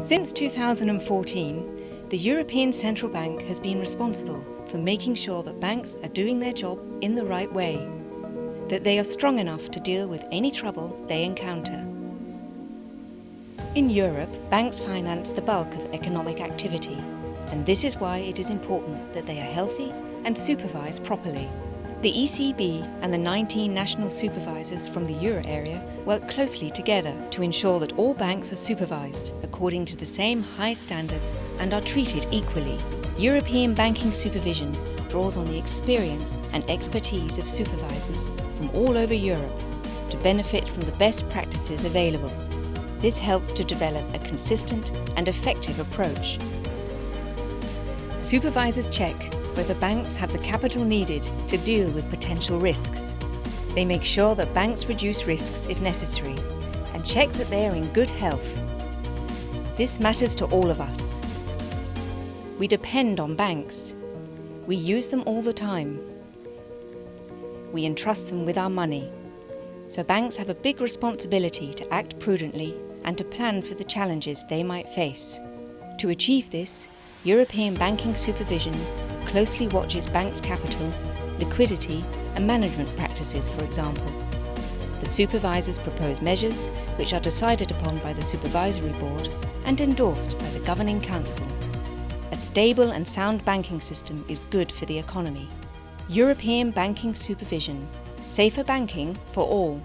Since 2014, the European Central Bank has been responsible for making sure that banks are doing their job in the right way, that they are strong enough to deal with any trouble they encounter. In Europe, banks finance the bulk of economic activity, and this is why it is important that they are healthy and supervised properly. The ECB and the 19 national supervisors from the euro area work closely together to ensure that all banks are supervised according to the same high standards and are treated equally. European banking supervision draws on the experience and expertise of supervisors from all over Europe to benefit from the best practices available. This helps to develop a consistent and effective approach. Supervisors check whether banks have the capital needed to deal with potential risks. They make sure that banks reduce risks if necessary and check that they are in good health. This matters to all of us. We depend on banks. We use them all the time. We entrust them with our money. So banks have a big responsibility to act prudently and to plan for the challenges they might face. To achieve this, European banking supervision closely watches banks' capital, liquidity and management practices, for example. The supervisors propose measures which are decided upon by the Supervisory Board and endorsed by the Governing Council. A stable and sound banking system is good for the economy. European banking supervision. Safer banking for all.